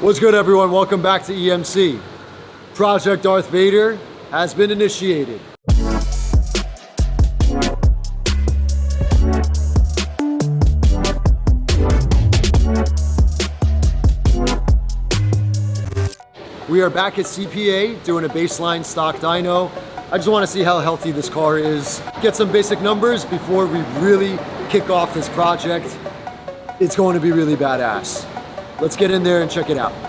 What's good everyone? Welcome back to EMC. Project Darth Vader has been initiated. We are back at CPA doing a baseline stock dyno. I just want to see how healthy this car is. Get some basic numbers before we really kick off this project. It's going to be really badass. Let's get in there and check it out.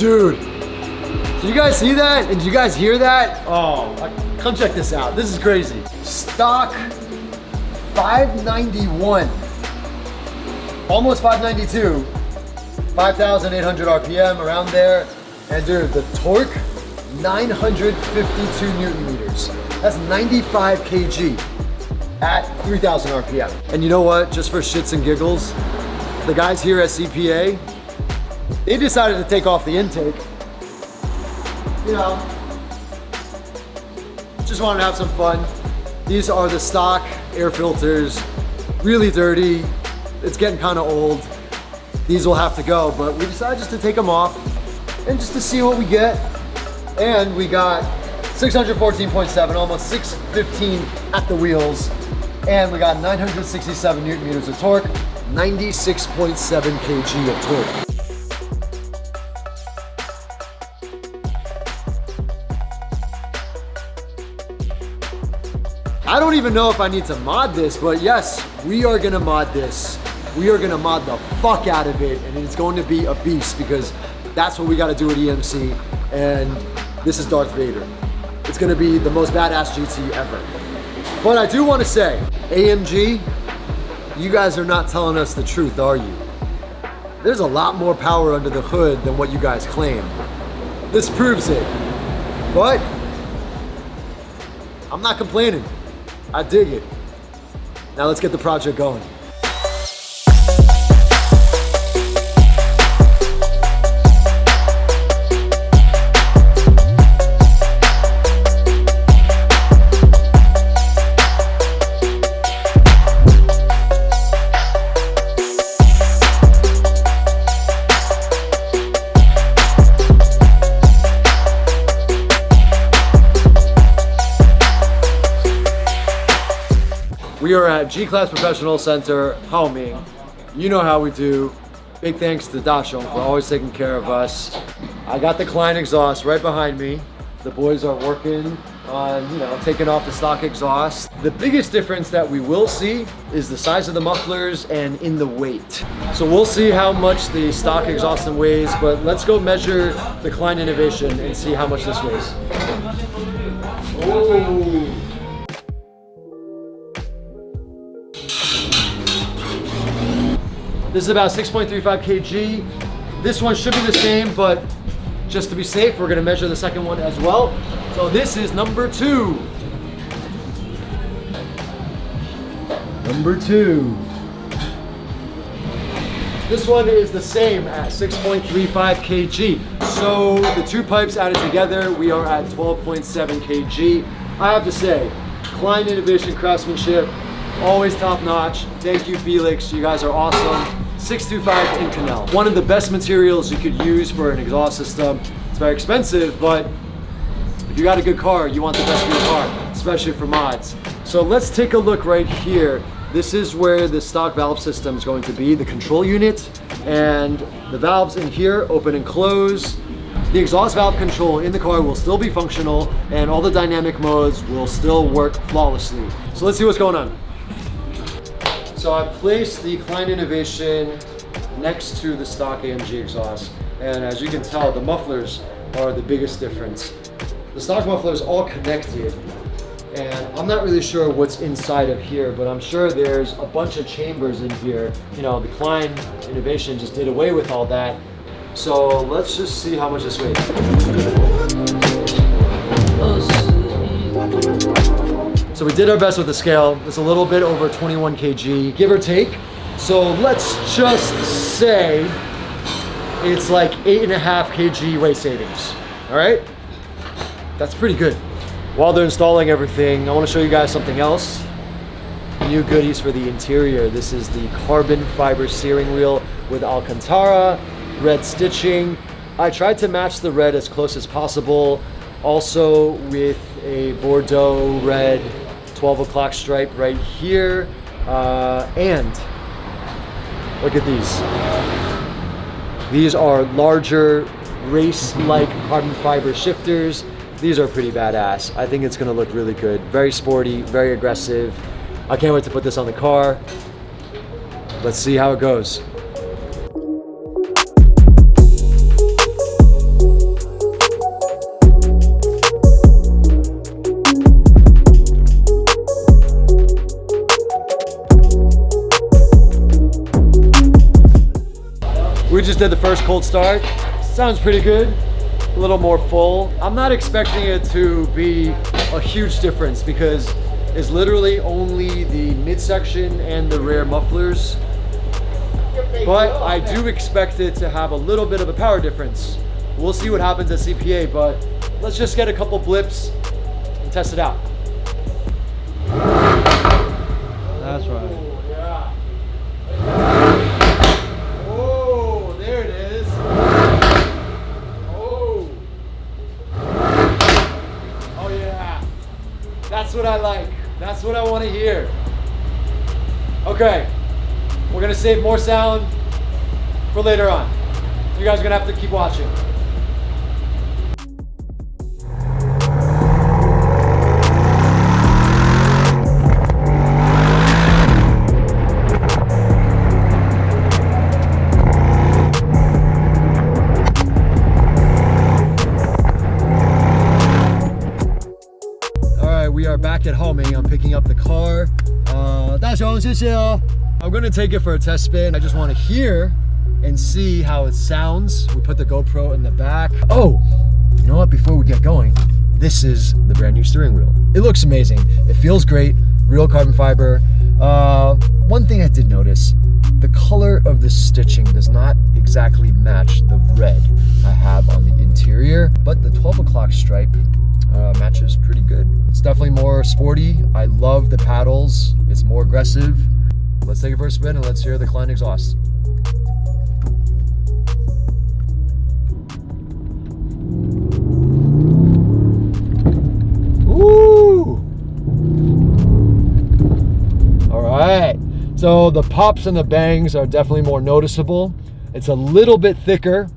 Dude, did you guys see that? And did you guys hear that? Oh, uh, come check this out. This is crazy. Stock 591, almost 592, 5,800 RPM around there. And dude, the torque, 952 Newton meters. That's 95 kg at 3,000 RPM. And you know what? Just for shits and giggles, the guys here at CPA, they decided to take off the intake. You know, just wanted to have some fun. These are the stock air filters, really dirty. It's getting kind of old. These will have to go, but we decided just to take them off and just to see what we get. And we got 614.7, almost 615 at the wheels. And we got 967 Newton meters of torque, 96.7 kg of torque. I don't even know if I need to mod this, but yes, we are gonna mod this. We are gonna mod the fuck out of it, and it's going to be a beast because that's what we gotta do at EMC, and this is Darth Vader. It's gonna be the most badass GT ever. But I do wanna say, AMG, you guys are not telling us the truth, are you? There's a lot more power under the hood than what you guys claim. This proves it. But, I'm not complaining. I dig it. Now let's get the project going. At G-Class Professional Center, homing. You know how we do. Big thanks to Dachshund for always taking care of us. I got the Kline exhaust right behind me. The boys are working on, you know, taking off the stock exhaust. The biggest difference that we will see is the size of the mufflers and in the weight. So we'll see how much the stock exhaust weighs, but let's go measure the Kline Innovation and see how much this weighs. Oh. This is about 6.35 kg. This one should be the same, but just to be safe, we're gonna measure the second one as well. So this is number two. Number two. This one is the same at 6.35 kg. So the two pipes added together, we are at 12.7 kg. I have to say, Kline Innovation craftsmanship, always top notch. Thank you, Felix. You guys are awesome. 625 Inconel. One of the best materials you could use for an exhaust system. It's very expensive, but if you got a good car, you want the best for your car, especially for mods. So let's take a look right here. This is where the stock valve system is going to be, the control unit, and the valves in here open and close. The exhaust valve control in the car will still be functional and all the dynamic modes will still work flawlessly. So let's see what's going on. So I placed the Kline Innovation next to the stock AMG exhaust. And as you can tell, the mufflers are the biggest difference. The stock muffler is all connected. And I'm not really sure what's inside of here, but I'm sure there's a bunch of chambers in here. You know, the Kline Innovation just did away with all that. So let's just see how much this weighs. So we did our best with the scale. It's a little bit over 21 kg, give or take. So let's just say it's like eight and a half kg weight savings. All right? That's pretty good. While they're installing everything, I want to show you guys something else. New goodies for the interior. This is the carbon fiber steering wheel with Alcantara, red stitching. I tried to match the red as close as possible. Also with a Bordeaux red 12 o'clock stripe right here. Uh, and look at these. These are larger race-like carbon fiber shifters. These are pretty badass. I think it's gonna look really good. Very sporty, very aggressive. I can't wait to put this on the car. Let's see how it goes. We just did the first cold start. Sounds pretty good a little more full. I'm not expecting it to be a huge difference because it's literally only the midsection and the rear mufflers. But I do expect it to have a little bit of a power difference. We'll see what happens at CPA, but let's just get a couple blips and test it out. That's right. What I like. That's what I want to hear. Okay, we're gonna save more sound for later on. You guys are gonna have to keep watching. Back at home. I'm picking up the car. Uh, I'm gonna take it for a test spin. I just wanna hear and see how it sounds. We put the GoPro in the back. Oh, you know what, before we get going, this is the brand new steering wheel. It looks amazing. It feels great, real carbon fiber. Uh, one thing I did notice, the color of the stitching does not exactly match the red I have on the interior, but the 12 o'clock stripe uh, matches pretty good. It's definitely more sporty. I love the paddles. It's more aggressive. Let's take it for a spin and let's hear the Kline exhaust. Ooh! All right. So the pops and the bangs are definitely more noticeable. It's a little bit thicker.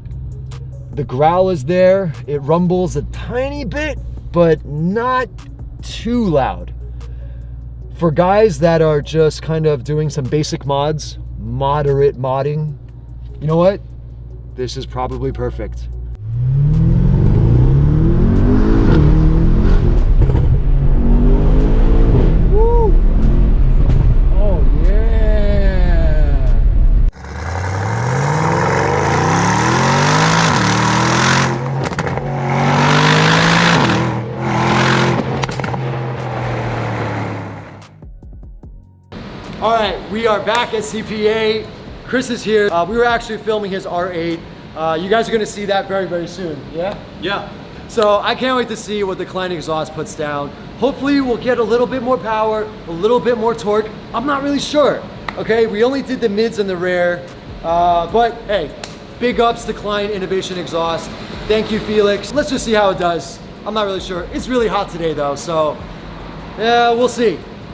The growl is there. It rumbles a tiny bit, but not too loud. For guys that are just kind of doing some basic mods, moderate modding, you know what? This is probably perfect. All right, we are back at CPA. Chris is here. Uh, we were actually filming his R8. Uh, you guys are gonna see that very, very soon, yeah? Yeah. So I can't wait to see what the Kline exhaust puts down. Hopefully we'll get a little bit more power, a little bit more torque. I'm not really sure, okay? We only did the mids and the rear, uh, but hey, big ups to Kline Innovation Exhaust. Thank you, Felix. Let's just see how it does. I'm not really sure. It's really hot today though, so yeah, we'll see.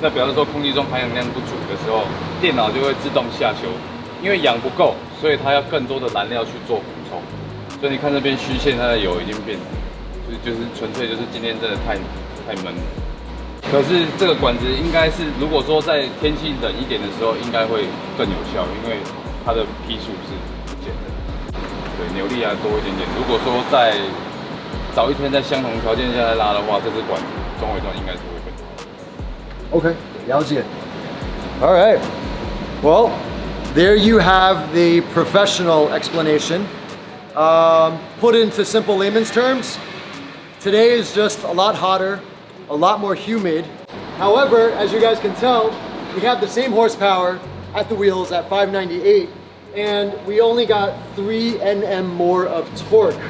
那表示说空气中含氧量不足的时候，电脑就会自动下修，因为氧不够，所以它要更多的燃料去做补充。所以你看这边虚线，它的油已经变，就就是纯粹就是今天真的太太闷了。可是这个管子应该是，如果说在天气冷一点的时候，应该会更有效，因为它的批数是减的，对，扭力还多一点点。如果说在早一天在相同条件下来拉的话，这支管子中尾段应该是会。Okay, 了解. All right. Well, there you have the professional explanation. Um, put into simple layman's terms, today is just a lot hotter, a lot more humid. However, as you guys can tell, we have the same horsepower at the wheels at 598, and we only got 3 Nm more of torque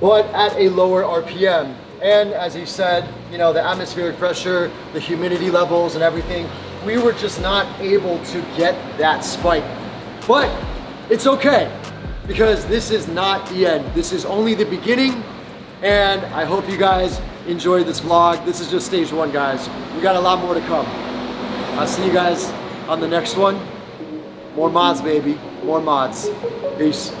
but at a lower RPM. And as he said, you know, the atmospheric pressure, the humidity levels and everything, we were just not able to get that spike. But it's okay because this is not the end. This is only the beginning. And I hope you guys enjoyed this vlog. This is just stage one, guys. We got a lot more to come. I'll see you guys on the next one. More mods, baby. More mods. Peace.